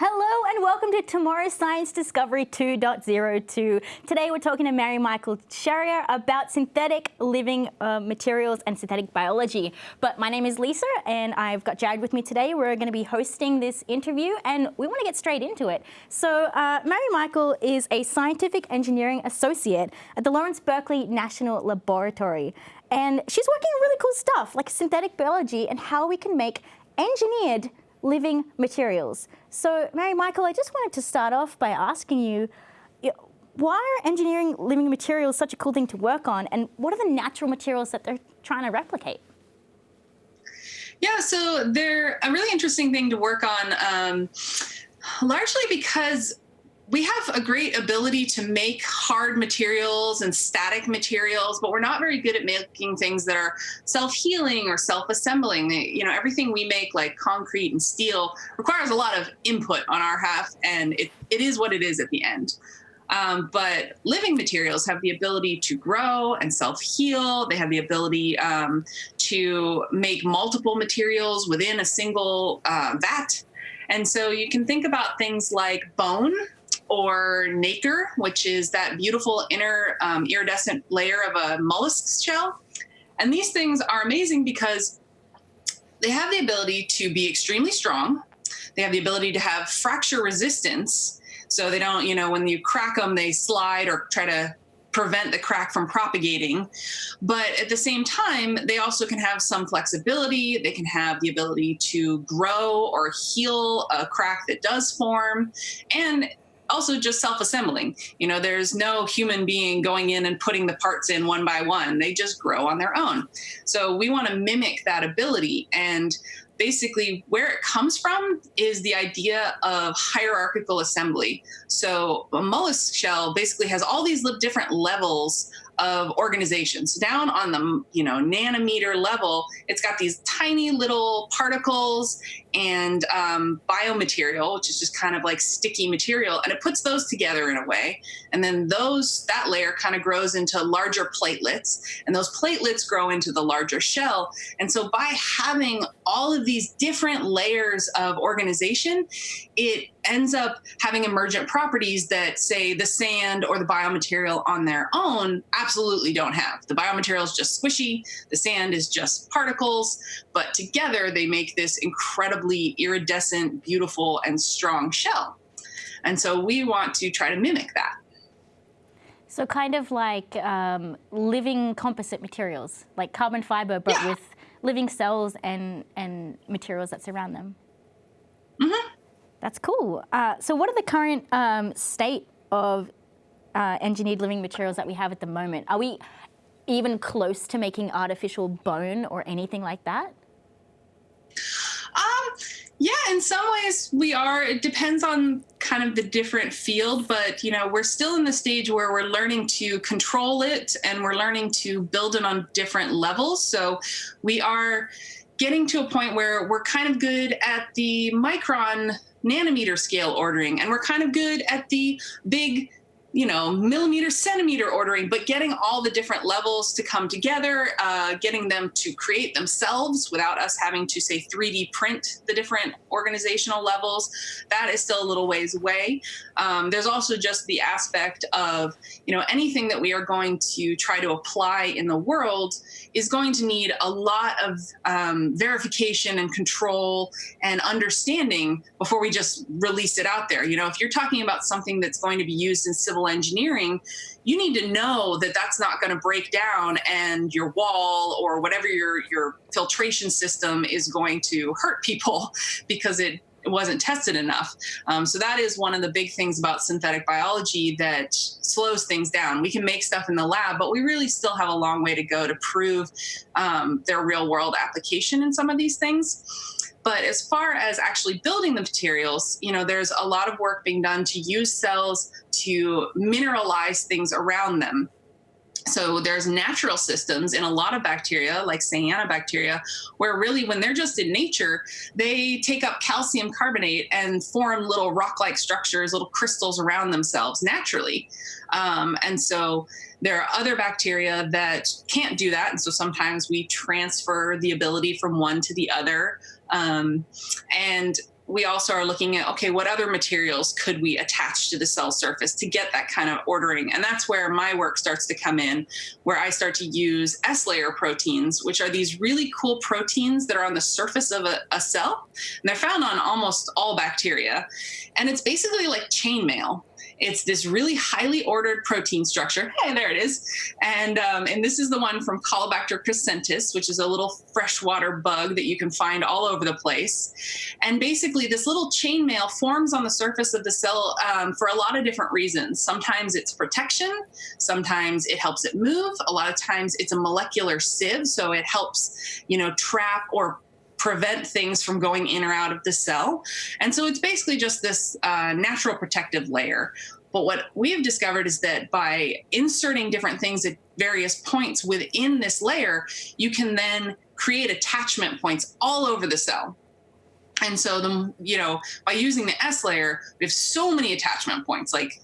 Hello and welcome to Tomorrow's Science Discovery 2.02. Today we're talking to Mary Michael Sherrier about synthetic living uh, materials and synthetic biology. But my name is Lisa and I've got Jared with me today. We're going to be hosting this interview and we want to get straight into it. So uh, Mary Michael is a scientific engineering associate at the Lawrence Berkeley National Laboratory. And she's working on really cool stuff like synthetic biology and how we can make engineered living materials. So Mary Michael, I just wanted to start off by asking you, why are engineering living materials such a cool thing to work on and what are the natural materials that they're trying to replicate? Yeah, so they're a really interesting thing to work on, um, largely because we have a great ability to make hard materials and static materials, but we're not very good at making things that are self-healing or self-assembling. You know, everything we make like concrete and steel requires a lot of input on our half and it, it is what it is at the end. Um, but living materials have the ability to grow and self-heal. They have the ability um, to make multiple materials within a single uh, vat. And so you can think about things like bone, or nacre, which is that beautiful inner um, iridescent layer of a mollusk shell. And these things are amazing because they have the ability to be extremely strong. They have the ability to have fracture resistance. So they don't, you know, when you crack them, they slide or try to prevent the crack from propagating. But at the same time, they also can have some flexibility. They can have the ability to grow or heal a crack that does form. And also just self-assembling. You know, there's no human being going in and putting the parts in one by one. They just grow on their own. So we want to mimic that ability. And basically where it comes from is the idea of hierarchical assembly. So a mollusk shell basically has all these different levels of organizations. Down on the you know nanometer level, it's got these tiny little particles and um, biomaterial, which is just kind of like sticky material, and it puts those together in a way. And then those that layer kind of grows into larger platelets, and those platelets grow into the larger shell. And so by having all of these different layers of organization, it ends up having emergent properties that say the sand or the biomaterial on their own absolutely don't have. The biomaterial is just squishy, the sand is just particles, but together they make this incredibly iridescent, beautiful, and strong shell. And so we want to try to mimic that. So kind of like um, living composite materials, like carbon fiber, but yeah. with living cells and, and materials that surround them. Mm -hmm. That's cool. Uh, so what are the current um, state of uh, engineered living materials that we have at the moment? Are we even close to making artificial bone or anything like that? Um, yeah, in some ways we are. It depends on kind of the different field, but you know, we're still in the stage where we're learning to control it and we're learning to build it on different levels. So we are getting to a point where we're kind of good at the micron nanometer scale ordering, and we're kind of good at the big you know, millimeter, centimeter ordering, but getting all the different levels to come together, uh, getting them to create themselves without us having to say 3D print the different organizational levels, that is still a little ways away. Um, there's also just the aspect of, you know, anything that we are going to try to apply in the world is going to need a lot of um, verification and control and understanding before we just release it out there. You know, if you're talking about something that's going to be used in civil engineering, you need to know that that's not going to break down and your wall or whatever your, your filtration system is going to hurt people because it wasn't tested enough. Um, so that is one of the big things about synthetic biology that slows things down. We can make stuff in the lab, but we really still have a long way to go to prove um, their real world application in some of these things. But as far as actually building the materials, you know, there's a lot of work being done to use cells to mineralize things around them. So there's natural systems in a lot of bacteria, like cyanobacteria, where really when they're just in nature, they take up calcium carbonate and form little rock-like structures, little crystals around themselves naturally. Um, and so there are other bacteria that can't do that. And so sometimes we transfer the ability from one to the other. Um, and we also are looking at okay, what other materials could we attach to the cell surface to get that kind of ordering? And that's where my work starts to come in, where I start to use S layer proteins, which are these really cool proteins that are on the surface of a, a cell. And they're found on almost all bacteria. And it's basically like chainmail. It's this really highly ordered protein structure. Hey, there it is. And, um, and this is the one from Caulobacter crescentis, which is a little freshwater bug that you can find all over the place. And basically, this little chainmail forms on the surface of the cell um, for a lot of different reasons. Sometimes it's protection, sometimes it helps it move. A lot of times it's a molecular sieve, so it helps, you know, trap or prevent things from going in or out of the cell. And so it's basically just this uh, natural protective layer. But what we have discovered is that by inserting different things at various points within this layer, you can then create attachment points all over the cell. And so the you know by using the S layer, we have so many attachment points, like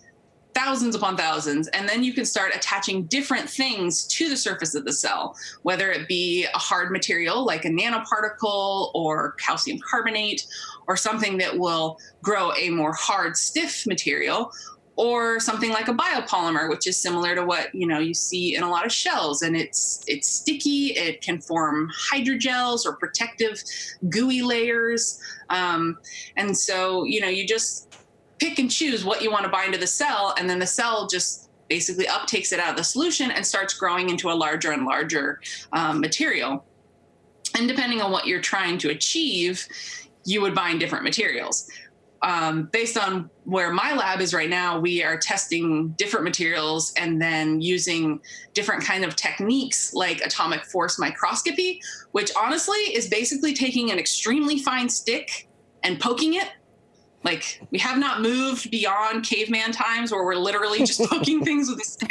thousands upon thousands, and then you can start attaching different things to the surface of the cell, whether it be a hard material like a nanoparticle or calcium carbonate, or something that will grow a more hard, stiff material, or something like a biopolymer, which is similar to what you know you see in a lot of shells, and it's it's sticky. It can form hydrogels or protective gooey layers, um, and so you know you just pick and choose what you want to bind to the cell, and then the cell just basically uptakes it out of the solution and starts growing into a larger and larger um, material. And depending on what you're trying to achieve, you would bind different materials. Um, based on where my lab is right now, we are testing different materials and then using different kind of techniques like atomic force microscopy, which honestly is basically taking an extremely fine stick and poking it like we have not moved beyond caveman times where we're literally just poking things with a stick.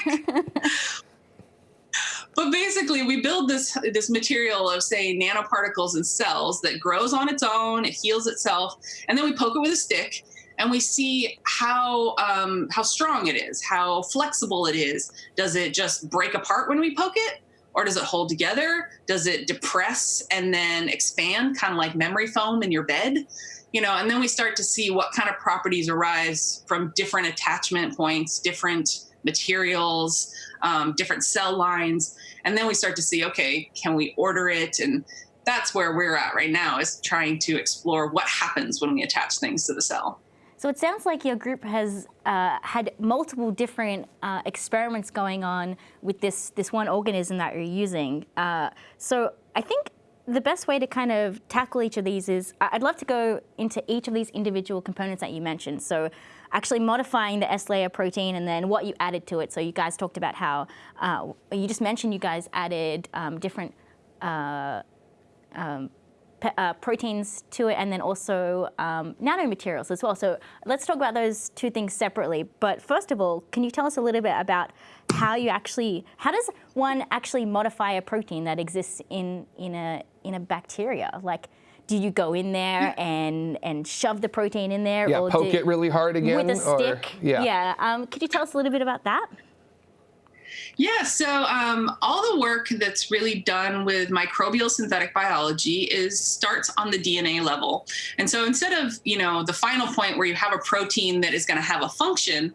but basically we build this this material of say nanoparticles and cells that grows on its own, it heals itself, and then we poke it with a stick and we see how um, how strong it is, how flexible it is. Does it just break apart when we poke it? Or does it hold together? Does it depress and then expand, kind of like memory foam in your bed? You know, and then we start to see what kind of properties arise from different attachment points, different materials, um, different cell lines. And then we start to see, okay, can we order it? And that's where we're at right now is trying to explore what happens when we attach things to the cell. So it sounds like your group has uh, had multiple different uh, experiments going on with this, this one organism that you're using. Uh, so I think the best way to kind of tackle each of these is, I'd love to go into each of these individual components that you mentioned. So actually modifying the S-layer protein and then what you added to it. So you guys talked about how, uh, you just mentioned you guys added um, different uh, um, uh, proteins to it and then also um, nanomaterials as well. So let's talk about those two things separately. But first of all, can you tell us a little bit about how you actually, how does one actually modify a protein that exists in, in, a, in a bacteria? Like, do you go in there and and shove the protein in there? Yeah, or poke it really hard again? With a stick? Or, yeah. Yeah. Um, could you tell us a little bit about that? Yeah, so um, all the work that's really done with microbial synthetic biology is starts on the DNA level. And so instead of, you know, the final point where you have a protein that is going to have a function,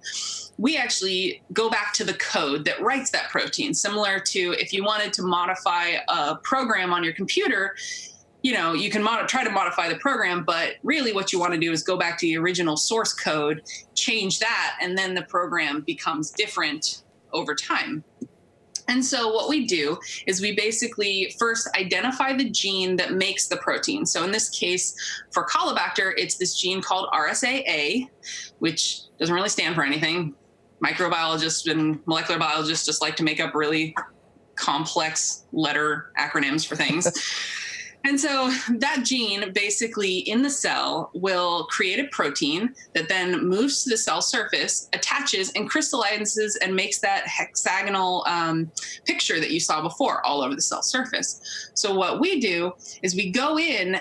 we actually go back to the code that writes that protein, similar to if you wanted to modify a program on your computer, you know, you can try to modify the program, but really what you want to do is go back to the original source code, change that, and then the program becomes different over time. And so what we do is we basically first identify the gene that makes the protein. So in this case, for Caulobacter, it's this gene called RSAA, which doesn't really stand for anything. Microbiologists and molecular biologists just like to make up really complex letter acronyms for things. And so that gene basically in the cell will create a protein that then moves to the cell surface, attaches and crystallizes and makes that hexagonal um, picture that you saw before all over the cell surface. So what we do is we go in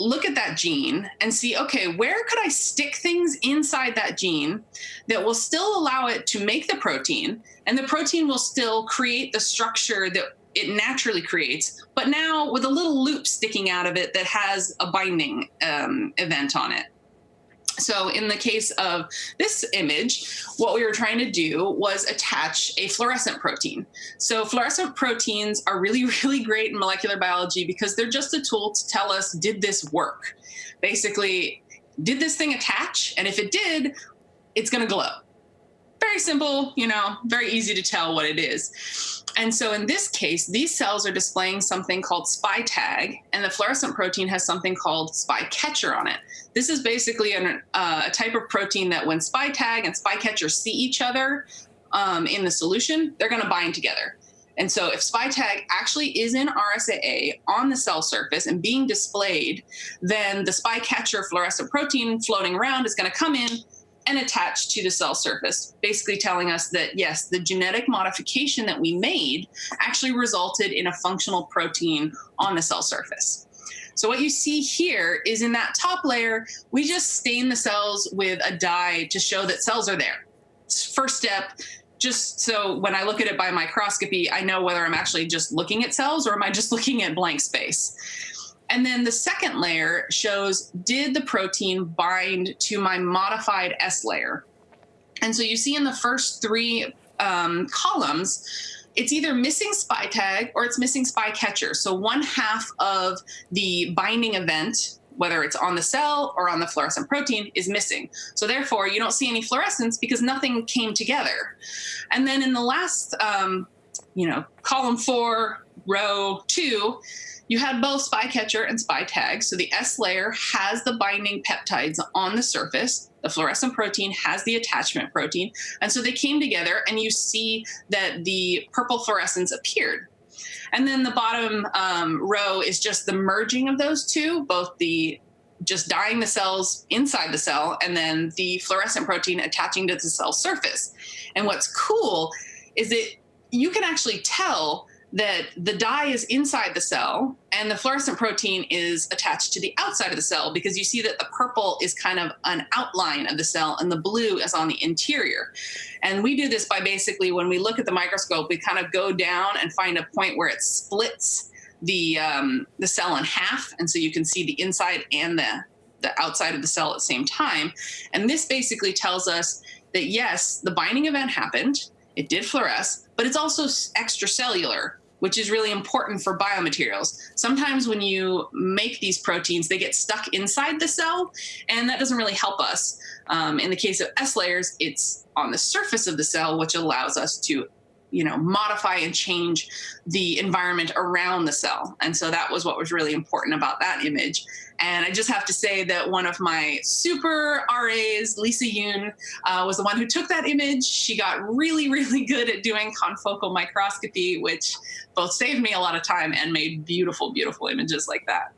look at that gene and see, okay, where could I stick things inside that gene that will still allow it to make the protein, and the protein will still create the structure that it naturally creates, but now with a little loop sticking out of it that has a binding um, event on it. So in the case of this image, what we were trying to do was attach a fluorescent protein. So fluorescent proteins are really, really great in molecular biology because they're just a tool to tell us, did this work? Basically, did this thing attach? And if it did, it's going to glow. Very simple, you know, very easy to tell what it is. And so in this case, these cells are displaying something called SPI tag, and the fluorescent protein has something called SPI catcher on it. This is basically an, uh, a type of protein that when SPI tag and SPI catcher see each other um, in the solution, they're going to bind together. And so if SPI tag actually is in RSAA on the cell surface and being displayed, then the SPI catcher fluorescent protein floating around is going to come in and attach to the cell surface, basically telling us that yes, the genetic modification that we made actually resulted in a functional protein on the cell surface. So what you see here is in that top layer, we just stain the cells with a dye to show that cells are there. First step, just so when I look at it by microscopy, I know whether I'm actually just looking at cells or am I just looking at blank space. And then the second layer shows, did the protein bind to my modified S layer? And so you see in the first three um, columns, it's either missing SPI tag or it's missing SPI catcher. So one half of the binding event whether it's on the cell or on the fluorescent protein, is missing. So therefore, you don't see any fluorescence because nothing came together. And then in the last, um, you know, column four, row two, you had both spy catcher and spy tag. So the S layer has the binding peptides on the surface. The fluorescent protein has the attachment protein. And so they came together and you see that the purple fluorescence appeared. And then the bottom um, row is just the merging of those two, both the just dyeing the cells inside the cell and then the fluorescent protein attaching to the cell surface. And what's cool is that you can actually tell that the dye is inside the cell and the fluorescent protein is attached to the outside of the cell because you see that the purple is kind of an outline of the cell and the blue is on the interior. And we do this by basically when we look at the microscope, we kind of go down and find a point where it splits the um, the cell in half, and so you can see the inside and the the outside of the cell at the same time. And this basically tells us that yes, the binding event happened, it did fluoresce, but it's also extracellular which is really important for biomaterials. Sometimes when you make these proteins, they get stuck inside the cell, and that doesn't really help us. Um, in the case of S layers, it's on the surface of the cell, which allows us to you know, modify and change the environment around the cell. And so that was what was really important about that image. And I just have to say that one of my super RAs, Lisa Yoon, uh, was the one who took that image. She got really, really good at doing confocal microscopy, which both saved me a lot of time and made beautiful, beautiful images like that.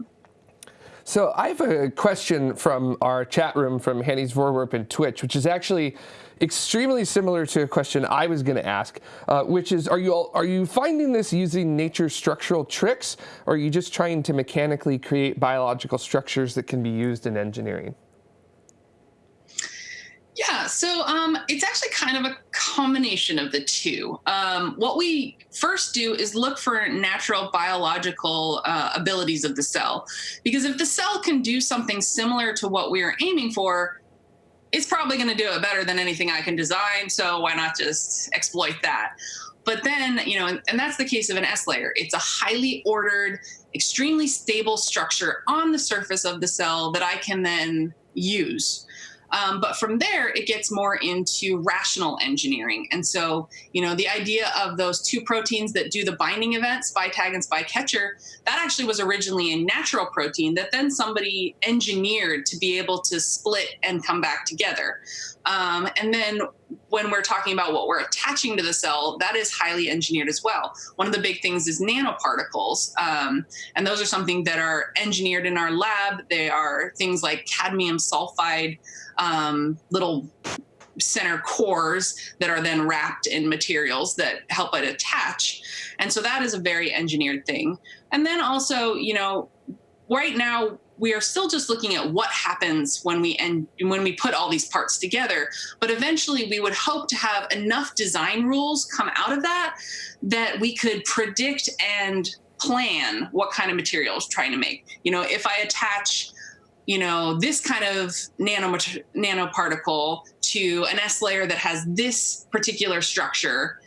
So I have a question from our chat room from Hanny's Vorwerp and Twitch, which is actually extremely similar to a question I was going to ask, uh, which is, are you all, are you finding this using nature's structural tricks, or are you just trying to mechanically create biological structures that can be used in engineering? Yeah, so um, it's actually kind of a combination of the two. Um, what we first do is look for natural biological uh, abilities of the cell, because if the cell can do something similar to what we are aiming for, it's probably going to do it better than anything I can design. So why not just exploit that? But then, you know, and, and, that's the case of an S layer. It's a highly ordered, extremely stable structure on the surface of the cell that I can then use. Um, but from there, it gets more into rational engineering. And so, you know, the idea of those two proteins that do the binding event, SPI tag and SPI catcher, that actually was originally a natural protein that then somebody engineered to be able to split and come back together. Um, and then when we're talking about what we're attaching to the cell, that is highly engineered as well. One of the big things is nanoparticles. Um, and those are something that are engineered in our lab. They are things like cadmium sulfide, um, little center cores that are then wrapped in materials that help it attach. And so that is a very engineered thing. And then also, you know, right now we are still just looking at what happens when we and when we put all these parts together. But eventually, we would hope to have enough design rules come out of that that we could predict and plan what kind of materials trying to make. You know, if I attach you know, this kind of nanoparticle to an S layer that has this particular structure,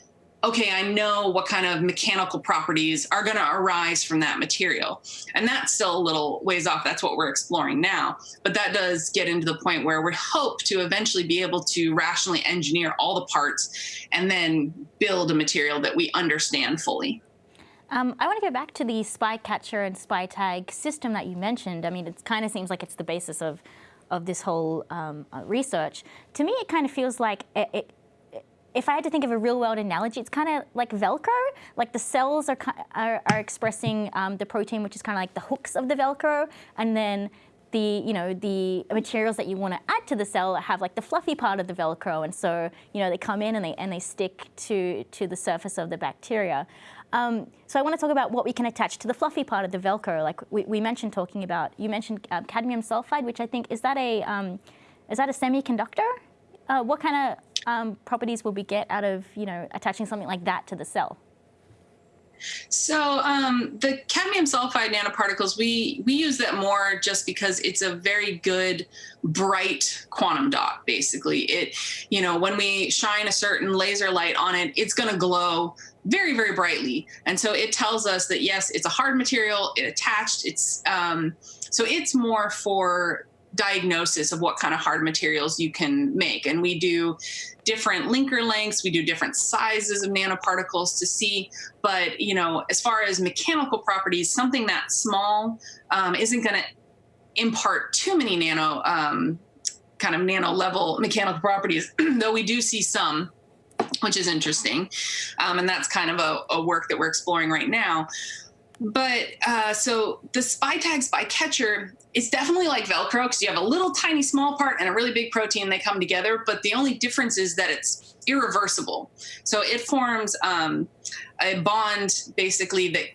okay, I know what kind of mechanical properties are going to arise from that material. And that's still a little ways off. That's what we're exploring now. But that does get into the point where we hope to eventually be able to rationally engineer all the parts and then build a material that we understand fully. Um, I want to go back to the spy catcher and spy tag system that you mentioned. I mean, it kind of seems like it's the basis of, of this whole um, uh, research. To me, it kind of feels like it, it, if I had to think of a real world analogy, it's kind of like Velcro. Like the cells are, are, are expressing um, the protein, which is kind of like the hooks of the Velcro, and then the you know the materials that you want to add to the cell have like the fluffy part of the Velcro, and so you know they come in and they and they stick to to the surface of the bacteria. Um, so I want to talk about what we can attach to the fluffy part of the Velcro. Like we, we mentioned talking about, you mentioned uh, cadmium sulfide, which I think, is that a, um, is that a semiconductor? Uh, what kind of um, properties will we get out of, you know, attaching something like that to the cell? So um, the cadmium sulfide nanoparticles, we we use that more just because it's a very good bright quantum dot. Basically, it you know when we shine a certain laser light on it, it's going to glow very, very brightly. And so it tells us that, yes, it's a hard material, it attached, it's, um, so it's more for diagnosis of what kind of hard materials you can make. And we do different linker lengths, we do different sizes of nanoparticles to see. But, you know, as far as mechanical properties, something that small um, isn't going to impart too many nano, um, kind of nano level mechanical properties, though we do see some which is interesting. Um, and that's kind of a, a, work that we're exploring right now. But uh, so the spy tag spy catcher, it's definitely like Velcro because you have a little tiny small part and a really big protein. They come together, but the only difference is that it's irreversible. So it forms um, a bond basically that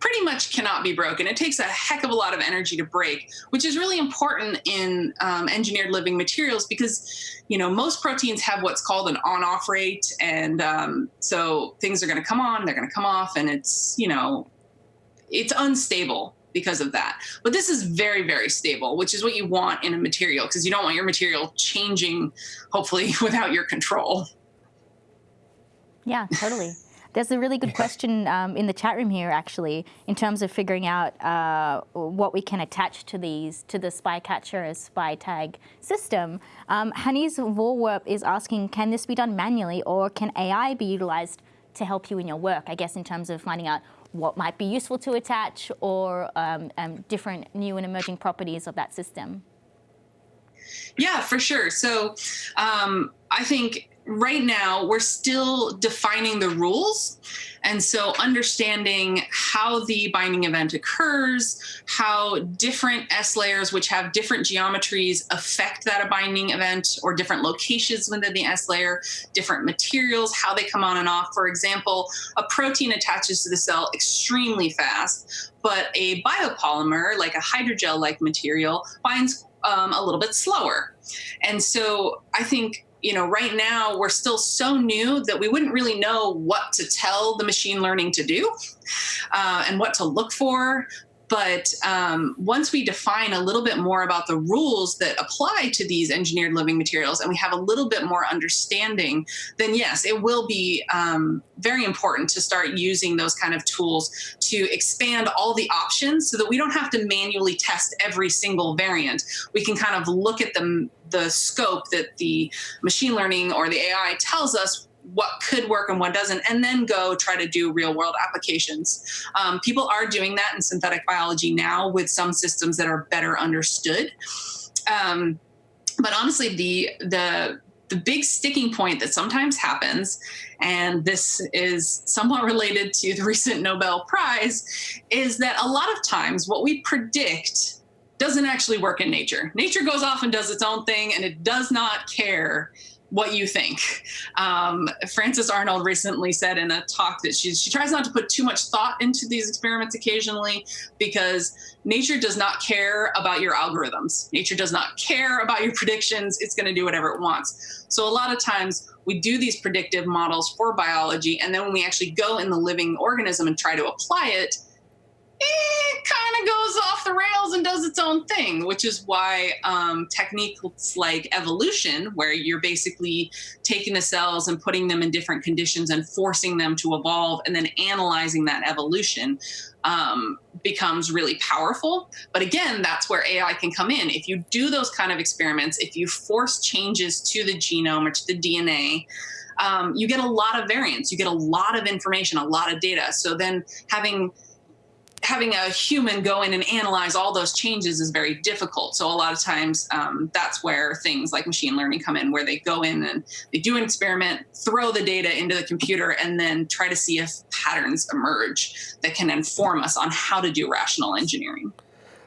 pretty much cannot be broken. It takes a heck of a lot of energy to break, which is really important in um, engineered living materials because, you know, most proteins have what's called an on-off rate, and um, so things are going to come on, they're going to come off, and it's, you know, it's unstable because of that. But this is very, very stable, which is what you want in a material because you don't want your material changing, hopefully, without your control. Yeah, totally. There's a really good question um, in the chat room here, actually, in terms of figuring out uh, what we can attach to these, to the spy catcher as spy tag system. Um, Hannes Vorwerp is asking, can this be done manually or can AI be utilized to help you in your work? I guess in terms of finding out what might be useful to attach or um, um different new and emerging properties of that system. Yeah, for sure. So um, I think right now we're still defining the rules. And so understanding how the binding event occurs, how different S layers, which have different geometries, affect that a binding event or different locations within the S layer, different materials, how they come on and off. For example, a protein attaches to the cell extremely fast, but a biopolymer, like a hydrogel-like material, binds um, a little bit slower. And so I think you know, right now we're still so new that we wouldn't really know what to tell the machine learning to do uh, and what to look for. But um, once we define a little bit more about the rules that apply to these engineered living materials and we have a little bit more understanding, then yes, it will be um, very important to start using those kind of tools to expand all the options so that we don't have to manually test every single variant. We can kind of look at the, the scope that the machine learning or the AI tells us what could work and what doesn't, and then go try to do real world applications. Um, people are doing that in synthetic biology now with some systems that are better understood. Um, but honestly, the the the big sticking point that sometimes happens, and this is somewhat related to the recent Nobel Prize, is that a lot of times what we predict doesn't actually work in nature. Nature goes off and does its own thing, and it does not care what you think. Um, Frances Arnold recently said in a talk that she, she tries not to put too much thought into these experiments occasionally because nature does not care about your algorithms. Nature does not care about your predictions. It's going to do whatever it wants. So a lot of times we do these predictive models for biology, and then when we actually go in the living organism and try to apply it, it kind of goes off the rails and does its own thing, which is why um, techniques like evolution, where you're basically taking the cells and putting them in different conditions and forcing them to evolve and then analyzing that evolution um, becomes really powerful. But again, that's where AI can come in. If you do those kind of experiments, if you force changes to the genome or to the DNA, um, you get a lot of variants, you get a lot of information, a lot of data. So then having having a human go in and analyze all those changes is very difficult. So a lot of times um, that's where things like machine learning come in, where they go in and they do an experiment, throw the data into the computer, and then try to see if patterns emerge that can inform us on how to do rational engineering.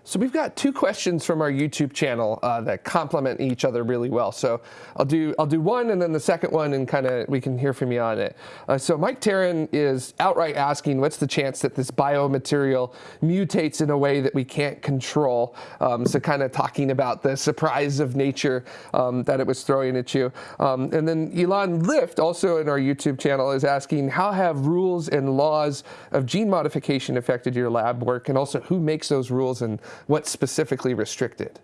So we've got two questions from our YouTube channel uh, that complement each other really well. So I'll do I'll do one and then the second one and kind of we can hear from you on it. Uh, so Mike Taryn is outright asking, what's the chance that this biomaterial mutates in a way that we can't control? Um, so kind of talking about the surprise of nature um, that it was throwing at you. Um, and then Elon Lift, also in our YouTube channel, is asking, how have rules and laws of gene modification affected your lab work? And also who makes those rules and what's specifically restricted?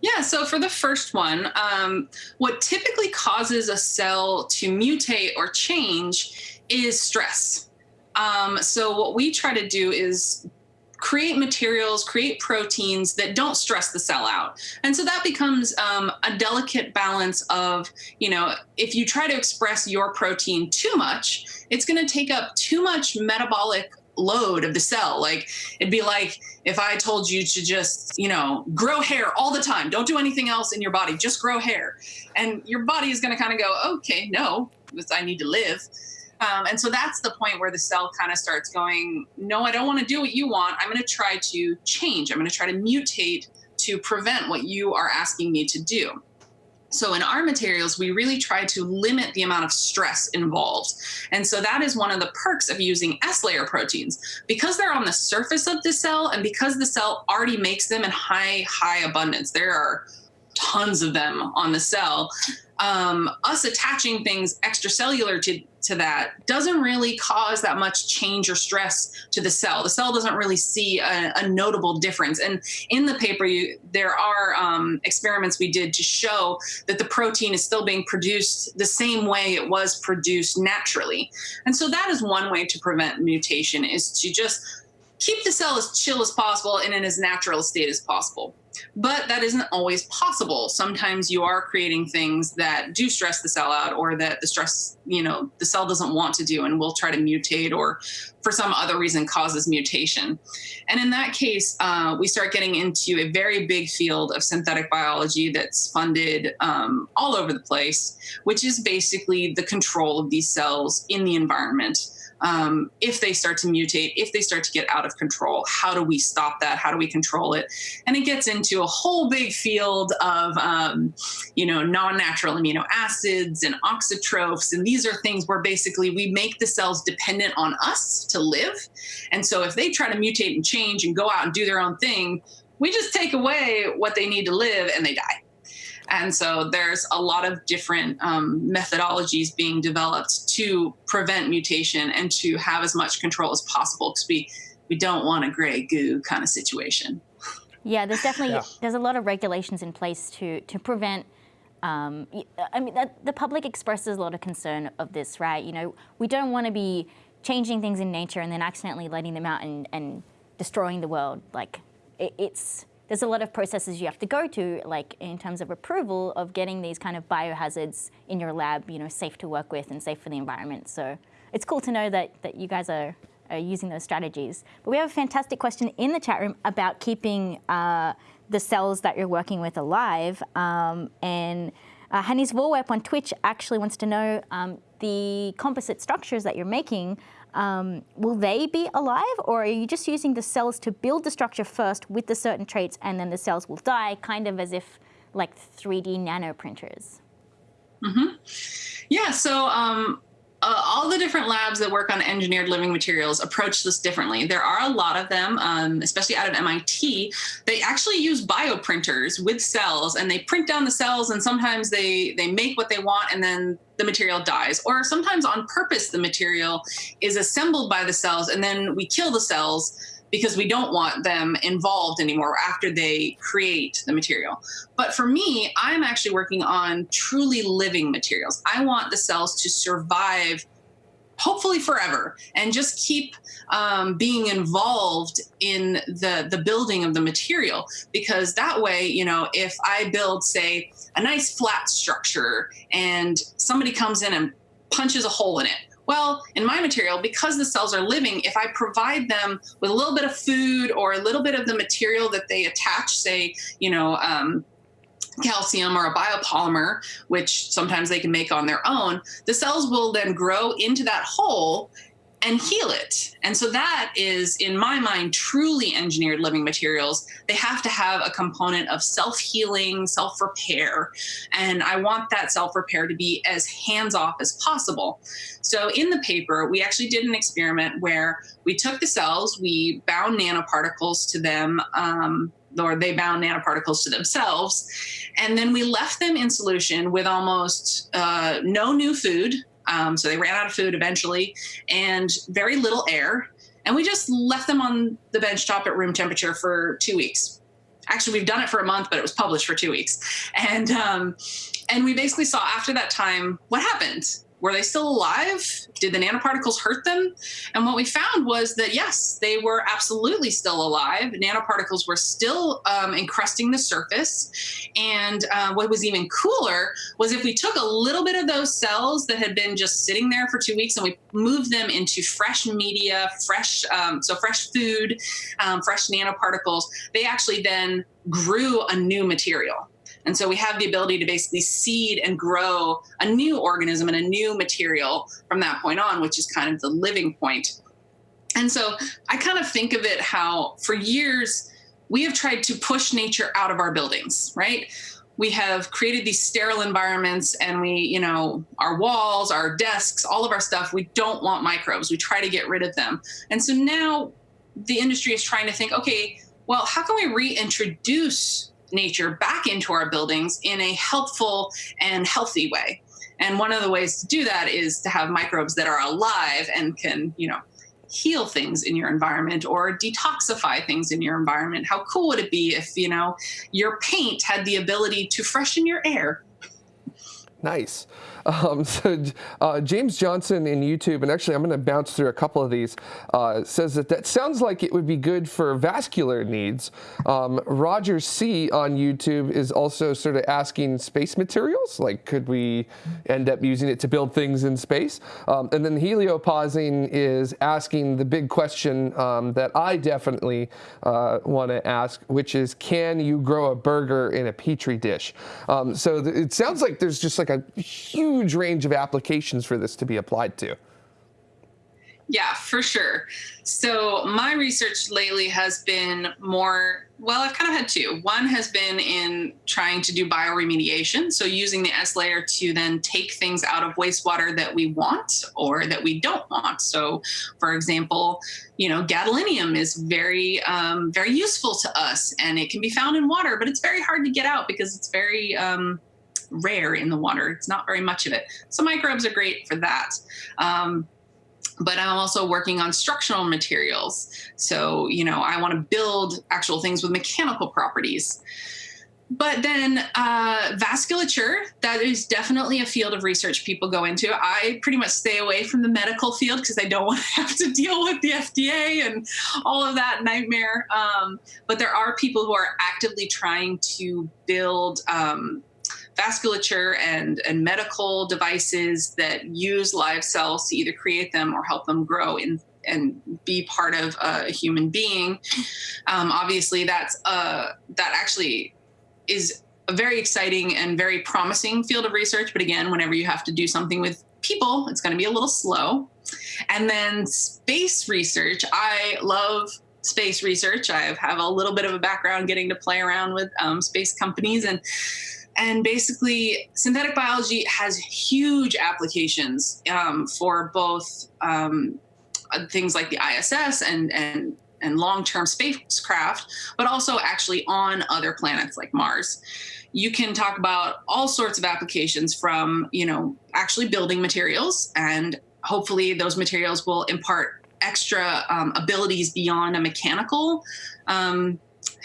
Yeah, so for the first one, um, what typically causes a cell to mutate or change is stress. Um, so what we try to do is create materials, create proteins that don't stress the cell out. And so that becomes um, a delicate balance of, you know, if you try to express your protein too much, it's going to take up too much metabolic load of the cell. Like it'd be like if I told you to just, you know, grow hair all the time, don't do anything else in your body, just grow hair. And your body is going to kind of go, okay, no, I need to live. Um, and so that's the point where the cell kind of starts going, no, I don't want to do what you want. I'm going to try to change. I'm going to try to mutate to prevent what you are asking me to do. So in our materials, we really try to limit the amount of stress involved. And so that is one of the perks of using S-layer proteins. Because they're on the surface of the cell and because the cell already makes them in high, high abundance, there are tons of them on the cell, um, us attaching things extracellular to, to that doesn't really cause that much change or stress to the cell. The cell doesn't really see a, a notable difference. And in the paper, you, there are um, experiments we did to show that the protein is still being produced the same way it was produced naturally. And so that is one way to prevent mutation is to just keep the cell as chill as possible and in as natural a state as possible. But that isn't always possible. Sometimes you are creating things that do stress the cell out or that the stress, you know, the cell doesn't want to do and will try to mutate or for some other reason causes mutation. And in that case, uh, we start getting into a very big field of synthetic biology that's funded um, all over the place, which is basically the control of these cells in the environment um, if they start to mutate, if they start to get out of control, how do we stop that? How do we control it? And it gets into a whole big field of, um, you know, non-natural amino acids and auxotrophs. And these are things where basically we make the cells dependent on us to live. And so if they try to mutate and change and go out and do their own thing, we just take away what they need to live and they die. And so there's a lot of different um, methodologies being developed to prevent mutation and to have as much control as possible because we, we don't want a gray goo kind of situation. Yeah, there's definitely, yeah. there's a lot of regulations in place to, to prevent um, I mean, the public expresses a lot of concern of this, right? You know, we don't want to be changing things in nature and then accidentally letting them out and, and destroying the world. Like, it, it's, there's a lot of processes you have to go to, like in terms of approval of getting these kind of biohazards in your lab, you know, safe to work with and safe for the environment. So it's cool to know that, that you guys are, are using those strategies. But we have a fantastic question in the chat room about keeping uh, the cells that you're working with alive. Um, and uh, Hannes Vorwerp on Twitch actually wants to know um, the composite structures that you're making um, will they be alive or are you just using the cells to build the structure first with the certain traits and then the cells will die, kind of as if like 3D nano printers? Mm-hmm. Yeah, so um, uh, all the different labs that work on engineered living materials approach this differently. There are a lot of them, um, especially out of MIT. They actually use bioprinters with cells, and they print down the cells, and sometimes they they make what they want, and then the material dies. Or sometimes on purpose, the material is assembled by the cells, and then we kill the cells because we don't want them involved anymore after they create the material. But for me, I'm actually working on truly living materials. I want the cells to survive hopefully forever and just keep um, being involved in the the building of the material because that way you know if i build say a nice flat structure and somebody comes in and punches a hole in it well, in my material, because the cells are living, if I provide them with a little bit of food or a little bit of the material that they attach, say, you know, um, calcium or a biopolymer, which sometimes they can make on their own, the cells will then grow into that hole and heal it. And so that is, in my mind, truly engineered living materials. They have to have a component of self healing, self repair. And I want that self repair to be as hands off as possible. So in the paper, we actually did an experiment where we took the cells, we bound nanoparticles to them. Um, or they bound nanoparticles to themselves. And then we left them in solution with almost uh, no new food, um, so they ran out of food eventually and very little air. And we just left them on the bench top at room temperature for two weeks. Actually, we've done it for a month, but it was published for two weeks. And um, and we basically saw after that time what happened were they still alive? Did the nanoparticles hurt them? And what we found was that yes, they were absolutely still alive. Nanoparticles were still um, encrusting the surface. And uh, what was even cooler was if we took a little bit of those cells that had been just sitting there for two weeks and we moved them into fresh media, fresh, um, so fresh food, um, fresh nanoparticles, they actually then grew a new material. And so we have the ability to basically seed and grow a new organism and a new material from that point on, which is kind of the living point. And so I kind of think of it how for years we have tried to push nature out of our buildings, right? We have created these sterile environments and we, you know, our walls, our desks, all of our stuff, we don't want microbes. We try to get rid of them. And so now the industry is trying to think, okay, well, how can we reintroduce nature back into our buildings in a helpful and healthy way. And one of the ways to do that is to have microbes that are alive and can, you know, heal things in your environment or detoxify things in your environment. How cool would it be if, you know, your paint had the ability to freshen your air? Nice. Um, so uh, James Johnson in YouTube, and actually I'm going to bounce through a couple of these, uh, says that that sounds like it would be good for vascular needs. Um, Roger C on YouTube is also sort of asking space materials, like could we end up using it to build things in space? Um, and then Heliopausing is asking the big question um, that I definitely uh, want to ask, which is can you grow a burger in a petri dish? Um, so it sounds like there's just like a huge huge range of applications for this to be applied to. Yeah, for sure. So my research lately has been more, well, I've kind of had two. One has been in trying to do bioremediation. So using the S layer to then take things out of wastewater that we want or that we don't want. So for example, you know, gadolinium is very, um, very useful to us and it can be found in water, but it's very hard to get out because it's very, um, rare in the water. It's not very much of it. So microbes are great for that. Um, but I'm also working on structural materials. So, you know, I want to build actual things with mechanical properties. But then uh, vasculature, that is definitely a field of research people go into. I pretty much stay away from the medical field because I don't want to have to deal with the FDA and all of that nightmare. Um, but there are people who are actively trying to build um, vasculature and, and medical devices that use live cells to either create them or help them grow in and be part of a human being. Um, obviously, that's uh, that actually is a very exciting and very promising field of research. But again, whenever you have to do something with people, it's going to be a little slow. And then space research, I love space research. I have a little bit of a background getting to play around with um, space companies and and basically synthetic biology has huge applications um, for both um, things like the ISS and and and long-term spacecraft, but also actually on other planets like Mars. You can talk about all sorts of applications from, you know, actually building materials and hopefully those materials will impart extra um, abilities beyond a mechanical um,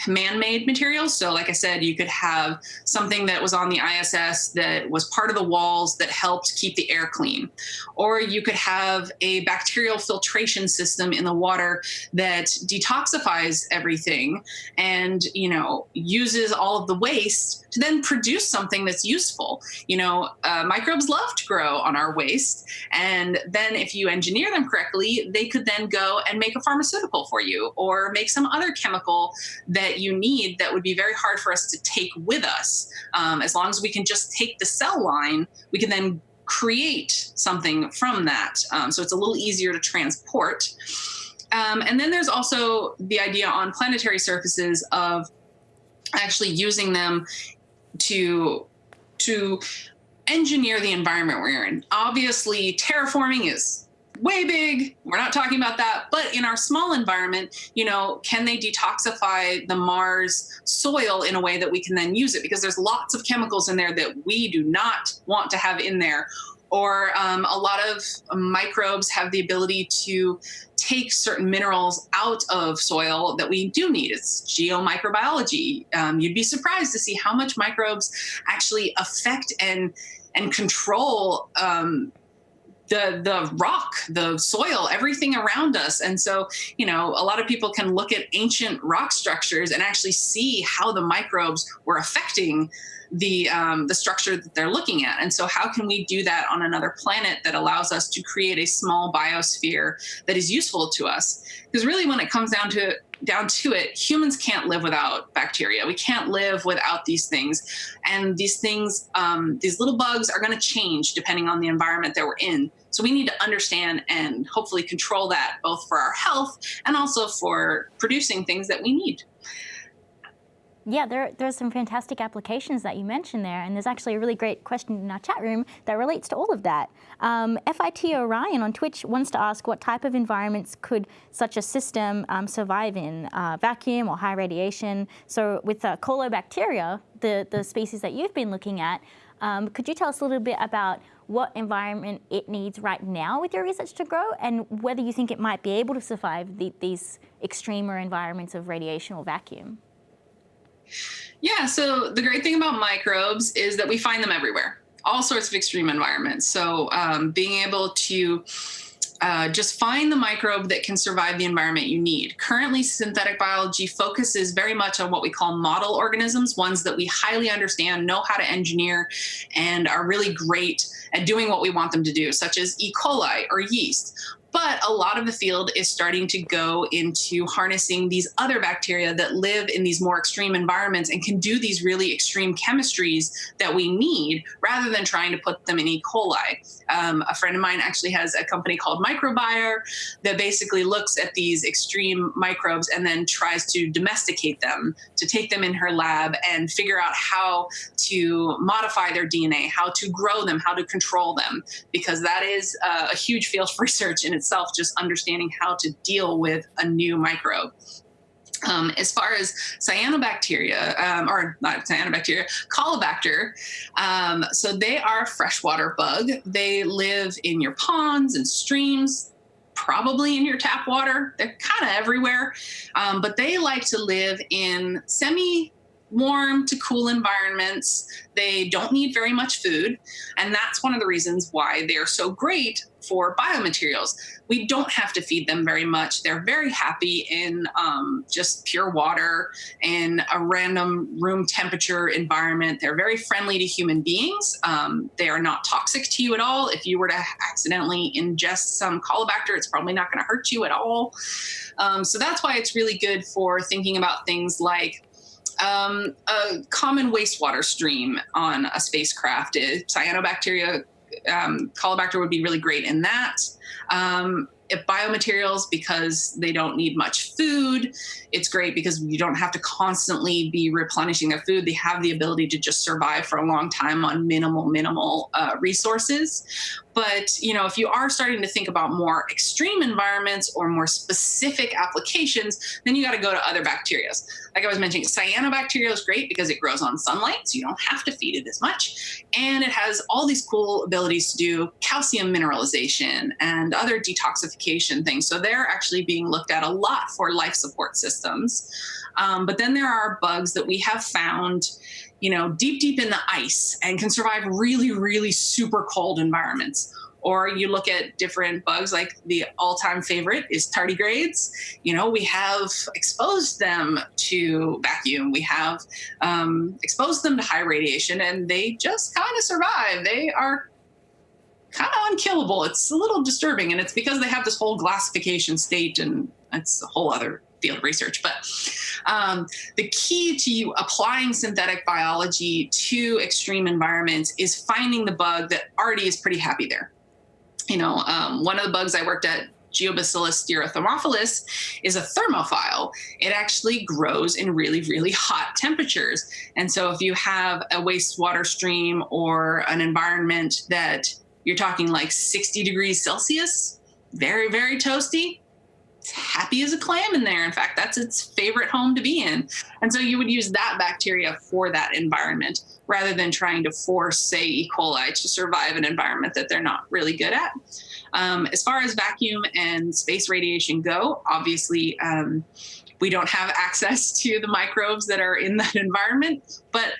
man-made materials. So like I said, you could have something that was on the ISS that was part of the walls that helped keep the air clean. Or you could have a bacterial filtration system in the water that detoxifies everything and, you know, uses all of the waste to then produce something that's useful. You know, uh, microbes love to grow on our waste. And then if you engineer them correctly, they could then go and make a pharmaceutical for you or make some other chemical that you need that would be very hard for us to take with us. Um, as long as we can just take the cell line, we can then create something from that. Um, so it's a little easier to transport. Um, and then there's also the idea on planetary surfaces of actually using them to to engineer the environment we're in. Obviously, terraforming is way big. We're not talking about that. But in our small environment, you know, can they detoxify the Mars soil in a way that we can then use it? Because there's lots of chemicals in there that we do not want to have in there. Or um, a lot of microbes have the ability to take certain minerals out of soil that we do need. It's geomicrobiology. Um, you'd be surprised to see how much microbes actually affect and and control um, the the rock, the soil, everything around us. And so, you know, a lot of people can look at ancient rock structures and actually see how the microbes were affecting the um, the structure that they're looking at. And so, how can we do that on another planet that allows us to create a small biosphere that is useful to us? Because really, when it comes down to down to it, humans can't live without bacteria. We can't live without these things. And these things, um, these little bugs are going to change depending on the environment that we're in. So we need to understand and hopefully control that both for our health and also for producing things that we need. Yeah, there, there's some fantastic applications that you mentioned there, and there's actually a really great question in our chat room that relates to all of that. Um, FIT Orion on Twitch wants to ask what type of environments could such a system um, survive in, uh, vacuum or high radiation? So with uh, colobacteria, the, the species that you've been looking at, um, could you tell us a little bit about what environment it needs right now with your research to grow and whether you think it might be able to survive the, these extremer environments of radiation or vacuum? Yeah, so the great thing about microbes is that we find them everywhere, all sorts of extreme environments. So um, being able to uh, just find the microbe that can survive the environment you need. Currently, synthetic biology focuses very much on what we call model organisms, ones that we highly understand, know how to engineer, and are really great at doing what we want them to do, such as E. coli or yeast. But a lot of the field is starting to go into harnessing these other bacteria that live in these more extreme environments and can do these really extreme chemistries that we need rather than trying to put them in E. coli. Um, a friend of mine actually has a company called Microbier that basically looks at these extreme microbes and then tries to domesticate them, to take them in her lab and figure out how to modify their DNA, how to grow them, how to control them, because that is uh, a huge field of research in its itself, just understanding how to deal with a new microbe. Um, as far as cyanobacteria, um, or not cyanobacteria, Caulobacter, um, so they are a freshwater bug. They live in your ponds and streams, probably in your tap water. They're kind of everywhere, um, but they like to live in semi warm to cool environments. They don't need very much food. And that's one of the reasons why they're so great for biomaterials. We don't have to feed them very much. They're very happy in um, just pure water in a random room temperature environment. They're very friendly to human beings. Um, they are not toxic to you at all. If you were to accidentally ingest some Caulobacter, it's probably not going to hurt you at all. Um, so that's why it's really good for thinking about things like um, a common wastewater stream on a spacecraft. Cyanobacteria, um, Caulobacter would be really great in that. Um, biomaterials because they don't need much food. It's great because you don't have to constantly be replenishing their food. They have the ability to just survive for a long time on minimal, minimal uh, resources. But you know, if you are starting to think about more extreme environments or more specific applications, then you got to go to other bacteria. Like I was mentioning, cyanobacteria is great because it grows on sunlight, so you don't have to feed it as much. And it has all these cool abilities to do calcium mineralization and other detoxification things. So they're actually being looked at a lot for life support systems. Um, but then there are bugs that we have found you know, deep, deep in the ice and can survive really, really super cold environments. Or you look at different bugs, like the all-time favorite is tardigrades. You know, we have exposed them to vacuum. We have um, exposed them to high radiation, and they just kind of survive. They are kind of unkillable. It's a little disturbing, and it's because they have this whole glassification state, and it's a whole other field research. But um, the key to you applying synthetic biology to extreme environments is finding the bug that already is pretty happy there. You know, um, one of the bugs I worked at Geobacillus stearothermophilus is a thermophile. It actually grows in really, really hot temperatures. And so if you have a wastewater stream or an environment that you're talking like 60 degrees Celsius, very, very toasty, happy as a clam in there. In fact, that's its favorite home to be in. And so you would use that bacteria for that environment rather than trying to force, say, E. coli to survive an environment that they're not really good at. Um, as far as vacuum and space radiation go, obviously, um, we don't have access to the microbes that are in that environment, but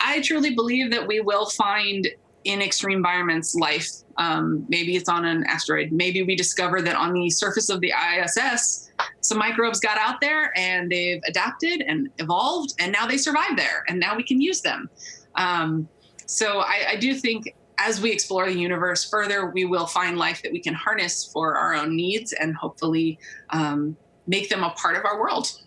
I truly believe that we will find in extreme environments life. Um, maybe it's on an asteroid. Maybe we discover that on the surface of the ISS, some microbes got out there and they've adapted and evolved, and now they survive there, and now we can use them. Um, so I, I do think as we explore the universe further, we will find life that we can harness for our own needs and hopefully um, make them a part of our world.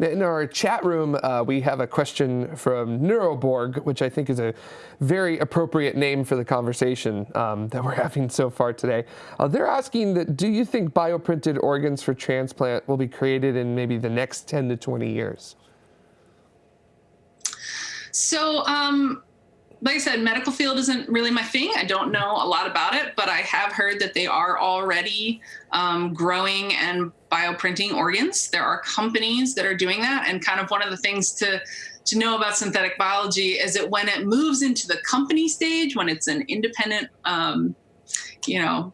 In our chat room, uh, we have a question from Neuroborg, which I think is a very appropriate name for the conversation um, that we're having so far today. Uh, they're asking that, do you think bioprinted organs for transplant will be created in maybe the next 10 to 20 years? So, um, like I said, medical field isn't really my thing. I don't know a lot about it, but I have heard that they are already um, growing and bioprinting organs. There are companies that are doing that, and kind of one of the things to to know about synthetic biology is that when it moves into the company stage, when it's an independent, um, you know,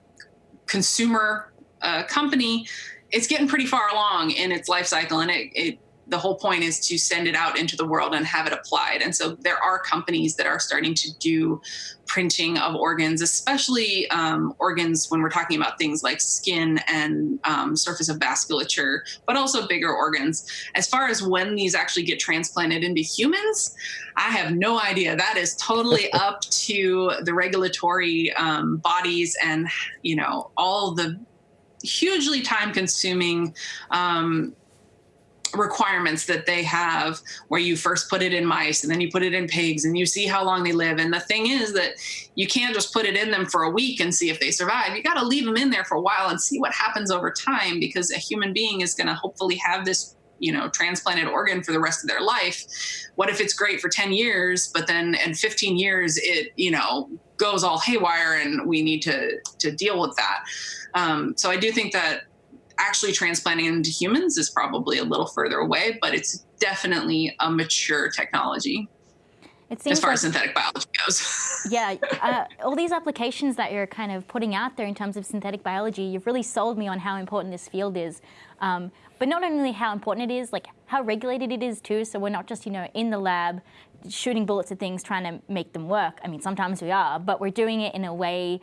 consumer uh, company, it's getting pretty far along in its life cycle, and it, it the whole point is to send it out into the world and have it applied. And so there are companies that are starting to do printing of organs, especially um, organs when we're talking about things like skin and um, surface of vasculature, but also bigger organs. As far as when these actually get transplanted into humans, I have no idea. That is totally up to the regulatory um, bodies and, you know, all the hugely time consuming um, requirements that they have where you first put it in mice and then you put it in pigs and you see how long they live. And the thing is that you can't just put it in them for a week and see if they survive. You got to leave them in there for a while and see what happens over time because a human being is going to hopefully have this you know transplanted organ for the rest of their life what if it's great for 10 years but then in 15 years it you know goes all haywire and we need to to deal with that um, so i do think that actually transplanting into humans is probably a little further away, but it's definitely a mature technology. It seems as far like, as synthetic biology goes. yeah, uh, all these applications that you're kind of putting out there in terms of synthetic biology, you've really sold me on how important this field is. Um, but not only how important it is, like how regulated it is too. So we're not just, you know, in the lab shooting bullets at things trying to make them work. I mean, sometimes we are, but we're doing it in a way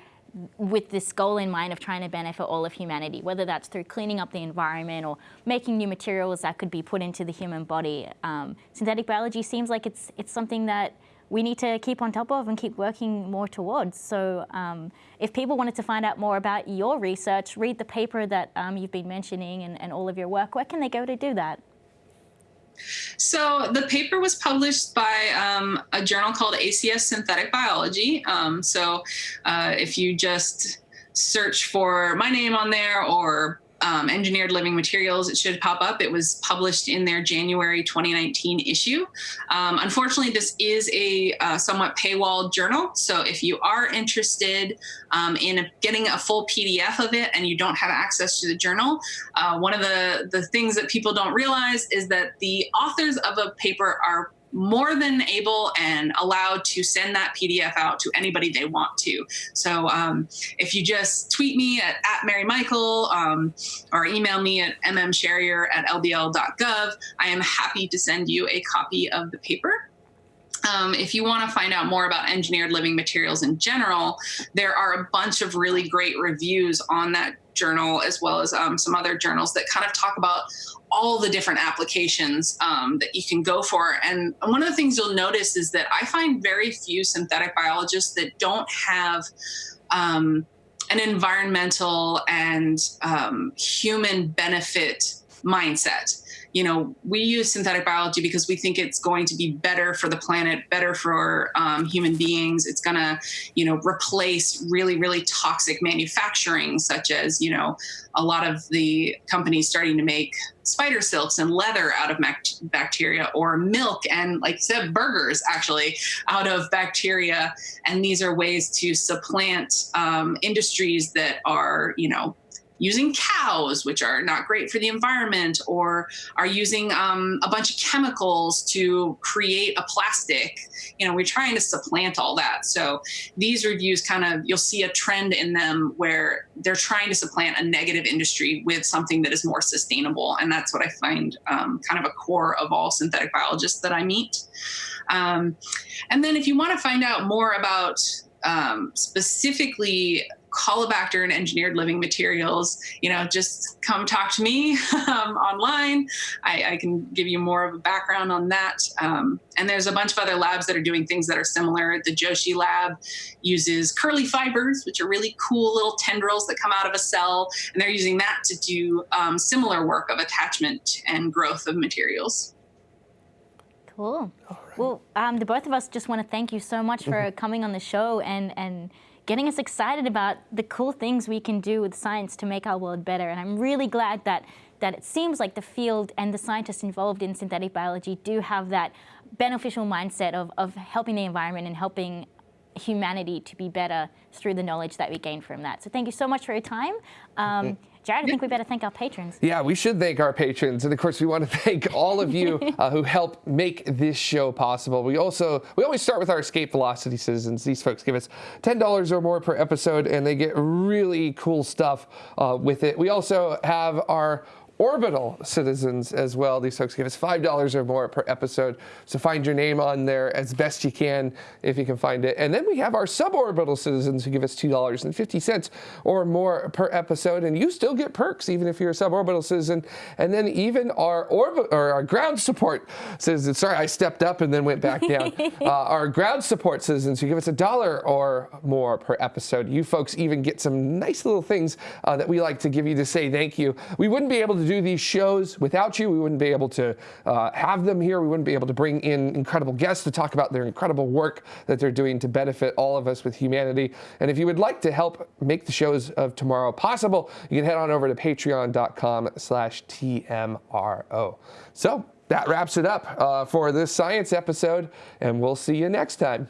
with this goal in mind of trying to benefit all of humanity, whether that's through cleaning up the environment or making new materials that could be put into the human body. Um, synthetic biology seems like it's, it's something that we need to keep on top of and keep working more towards. So um, if people wanted to find out more about your research, read the paper that um, you've been mentioning and, and all of your work, where can they go to do that? So the paper was published by um, a journal called ACS Synthetic Biology. Um, so uh, if you just search for my name on there or um, Engineered Living Materials, it should pop up. It was published in their January 2019 issue. Um, unfortunately, this is a uh, somewhat paywalled journal. So if you are interested um, in getting a full PDF of it and you don't have access to the journal, uh, one of the, the things that people don't realize is that the authors of a paper are more than able and allowed to send that PDF out to anybody they want to. So um, if you just tweet me at, at Mary Michael um, or email me at mmcharrier at lbl.gov, I am happy to send you a copy of the paper. Um, if you want to find out more about engineered living materials in general, there are a bunch of really great reviews on that journal as well as um, some other journals that kind of talk about all the different applications um, that you can go for. And one of the things you'll notice is that I find very few synthetic biologists that don't have um, an environmental and um, human benefit mindset you know, we use synthetic biology because we think it's going to be better for the planet, better for um, human beings. It's going to, you know, replace really, really toxic manufacturing, such as, you know, a lot of the companies starting to make spider silks and leather out of bacteria or milk and like I said burgers actually out of bacteria and these are ways to supplant um, industries that are you know using cows, which are not great for the environment, or are using um, a bunch of chemicals to create a plastic. You know, we're trying to supplant all that. So these reviews kind of, you'll see a trend in them where they're trying to supplant a negative industry with something that is more sustainable. And that's what I find um, kind of a core of all synthetic biologists that I meet. Um, and then if you want to find out more about um, specifically Caulobacter and engineered living materials, you know, just come talk to me um, online. I, I, can give you more of a background on that. Um, and there's a bunch of other labs that are doing things that are similar. The Joshi lab uses curli fibers, which are really cool little tendrils that come out of a cell. And they're using that to do um, similar work of attachment and growth of materials. Cool. Right. Well, um, the both of us just want to thank you so much for mm-hmm. coming on the show and, and getting us excited about the cool things we can do with science to make our world better. And I'm really glad that, that it seems like the field and the scientists involved in synthetic biology do have that beneficial mindset of, of helping the environment and helping humanity to be better through the knowledge that we gain from that. So thank you so much for your time. Um, Jared, I think we better thank our patrons. Yeah, we should thank our patrons. And of course, we want to thank all of you uh, who help make this show possible. We also, we always start with our escape velocity citizens. These folks give us $10 or more per episode and they get really cool stuff uh, with it. We also have our orbital citizens as well. These folks give us $5 or more per episode. So find your name on there as best you can if you can find it. And then we have our suborbital citizens who give us $2.50 or more per episode. And you still get perks even if you're a suborbital citizen. And then even our orbit or our ground support citizens. Sorry, I stepped up and then went back down. uh, our ground support citizens who give us a dollar or more per episode. You folks even get some nice little things uh, that we like to give you to say thank you. We wouldn't be able to do these shows. Without you, we wouldn't be able to uh, have them here. We wouldn't be able to bring in incredible guests to talk about their incredible work that they're doing to benefit all of us with humanity. And if you would like to help make the shows of tomorrow possible, you can head on over to patreon.com slash TMRO. So that wraps it up uh, for this science episode, and we'll see you next time.